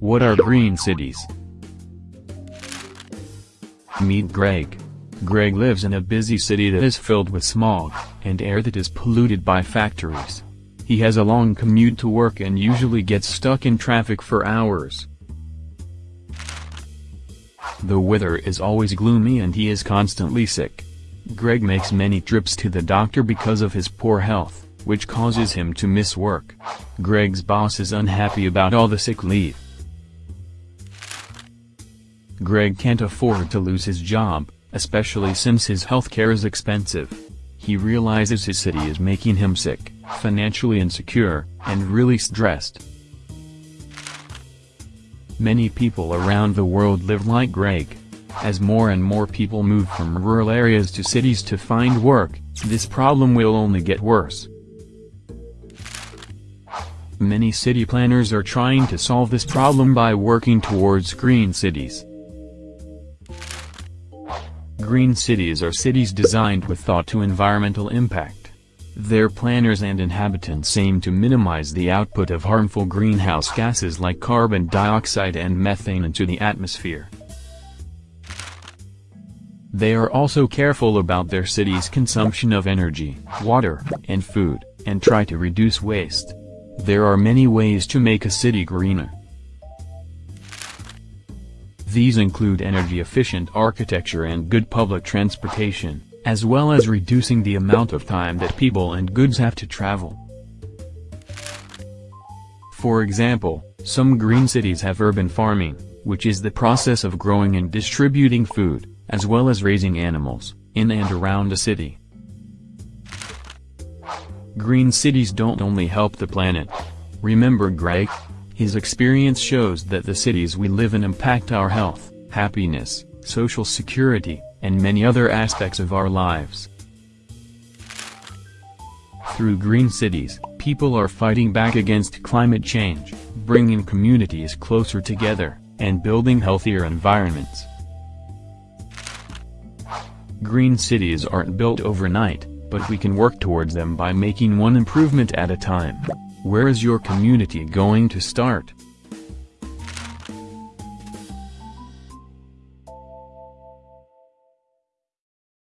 What are green cities? Meet Greg. Greg lives in a busy city that is filled with smog, and air that is polluted by factories. He has a long commute to work and usually gets stuck in traffic for hours. The weather is always gloomy and he is constantly sick. Greg makes many trips to the doctor because of his poor health, which causes him to miss work. Greg's boss is unhappy about all the sick leave. Greg can't afford to lose his job, especially since his healthcare is expensive. He realizes his city is making him sick, financially insecure, and really stressed. Many people around the world live like Greg. As more and more people move from rural areas to cities to find work, this problem will only get worse. Many city planners are trying to solve this problem by working towards green cities. Green cities are cities designed with thought to environmental impact. Their planners and inhabitants aim to minimize the output of harmful greenhouse gases like carbon dioxide and methane into the atmosphere. They are also careful about their city's consumption of energy, water, and food, and try to reduce waste. There are many ways to make a city greener. These include energy-efficient architecture and good public transportation, as well as reducing the amount of time that people and goods have to travel. For example, some green cities have urban farming, which is the process of growing and distributing food, as well as raising animals, in and around a city. Green cities don't only help the planet. Remember Greg? His experience shows that the cities we live in impact our health, happiness, social security, and many other aspects of our lives. Through green cities, people are fighting back against climate change, bringing communities closer together, and building healthier environments. Green cities aren't built overnight, but we can work towards them by making one improvement at a time. Where is your community going to start?